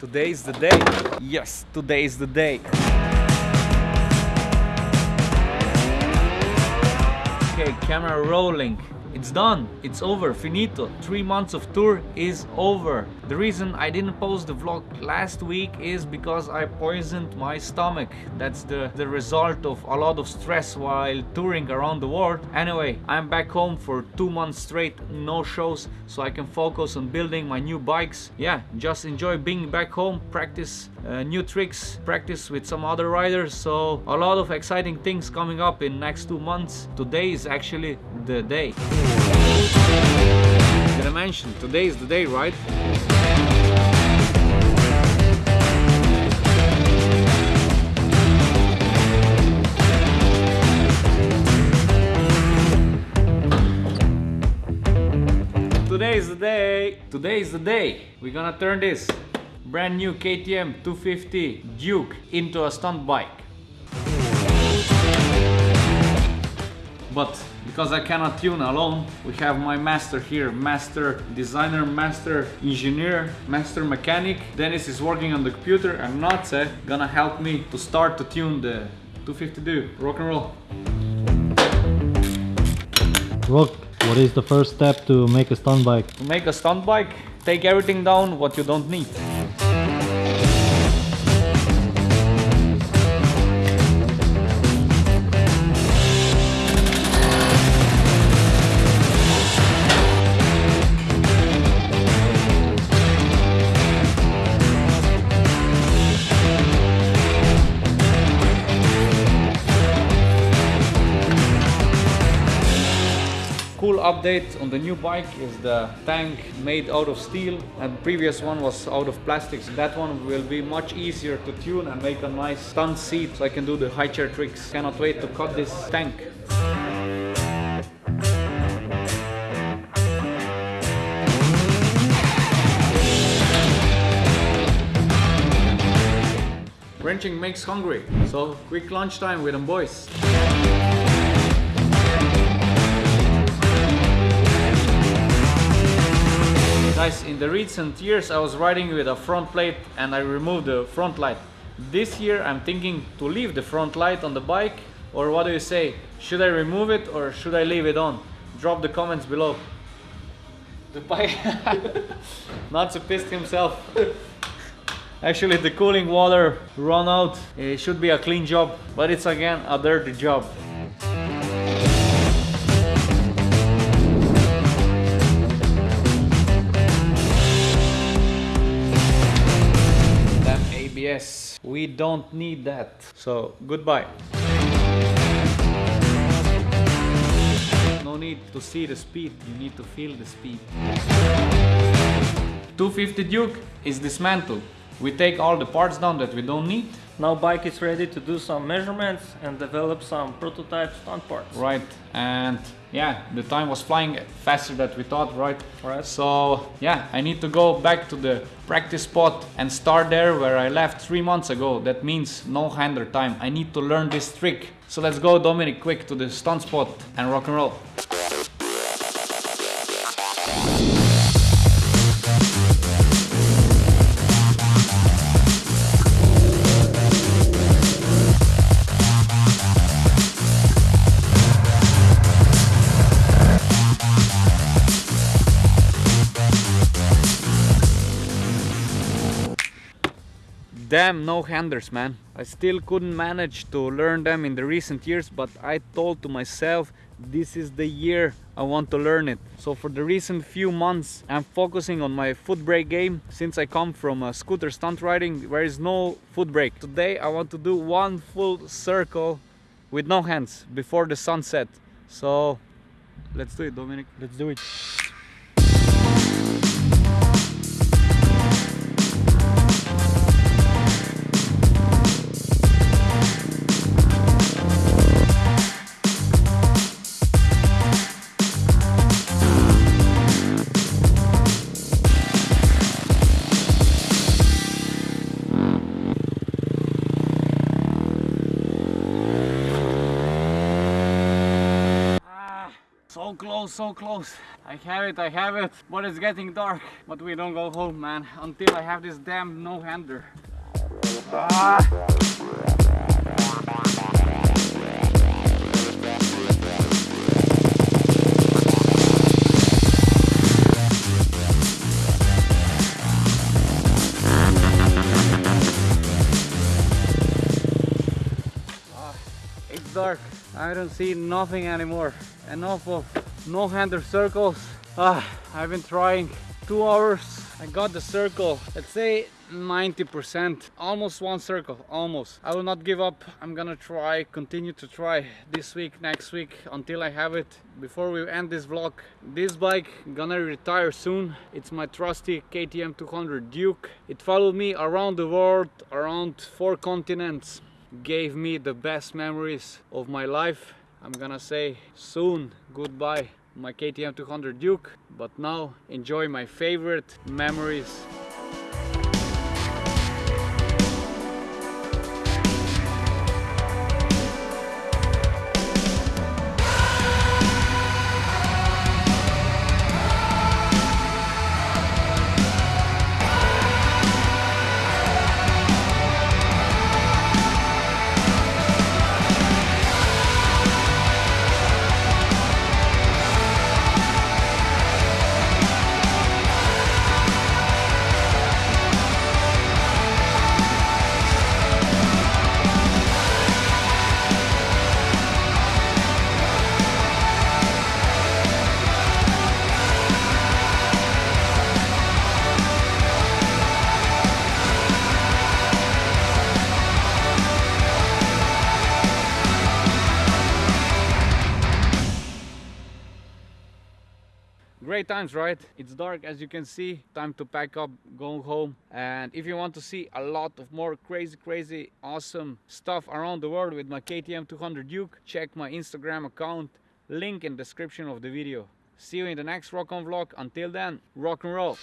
Today is the day. Yes, today is the day. Okay, camera rolling. It's done. It's over. Finito. Three months of tour is over. The reason I didn't post the vlog last week is because I poisoned my stomach. That's the, the result of a lot of stress while touring around the world. Anyway, I'm back home for two months straight, no shows, so I can focus on building my new bikes. Yeah, just enjoy being back home, practice uh, new tricks, practice with some other riders. So a lot of exciting things coming up in next two months. Today is actually the day. Did I mention today is the day, right? Today is the day. Today is the day. We're gonna turn this brand new KTM 250 Duke into a stunt bike. But because I cannot tune alone, we have my master here, master designer, master engineer, master mechanic. Dennis is working on the computer and Natse gonna help me to start to tune the 250 Duke. Rock and roll. Rock, what is the first step to make a stunt bike? To make a stunt bike, take everything down what you don't need. Cool update on the new bike is the tank made out of steel and previous one was out of plastics. That one will be much easier to tune and make a nice stunt seat so I can do the high chair tricks. Cannot wait to cut this tank. Wrenching makes hungry, so quick lunch time with them boys. Guys, in the recent years I was riding with a front plate and I removed the front light. This year I'm thinking to leave the front light on the bike or what do you say? Should I remove it or should I leave it on? Drop the comments below. The bike... Not so pissed himself. Actually the cooling water run out. It should be a clean job, but it's again a dirty job. We don't need that. So goodbye. No need to see the speed, you need to feel the speed. 250 Duke is dismantled. We take all the parts down that we don't need. Now bike is ready to do some measurements and develop some prototype stunt parts. Right, and yeah, the time was flying faster than we thought, right? Right. So yeah, I need to go back to the practice spot and start there where I left three months ago. That means no hander time. I need to learn this trick. So let's go, Dominic, quick to the stunt spot and rock and roll. Damn no handers man. I still couldn't manage to learn them in the recent years but I told to myself this is the year I want to learn it. So for the recent few months I'm focusing on my foot brake game since I come from a scooter stunt riding there is no foot brake. Today I want to do one full circle with no hands before the sunset. So let's do it Dominic. Let's do it. Close, so close. I have it, I have it. But it's getting dark. But we don't go home, man, until I have this damn no-hander. Ah! It's dark. I don't see nothing anymore. Enough of no-hander circles. Ah, I've been trying two hours. I got the circle. Let's say 90%. Almost one circle. Almost. I will not give up. I'm gonna try, continue to try this week, next week until I have it. Before we end this vlog, this bike gonna retire soon. It's my trusty KTM 200 Duke. It followed me around the world, around four continents gave me the best memories of my life. I'm gonna say soon goodbye my KTM 200 Duke, but now enjoy my favorite memories. Great times, right? It's dark as you can see. Time to pack up, go home. And if you want to see a lot of more crazy, crazy, awesome stuff around the world with my KTM 200 Duke, check my Instagram account. Link in description of the video. See you in the next Rock on Vlog. Until then, rock and roll.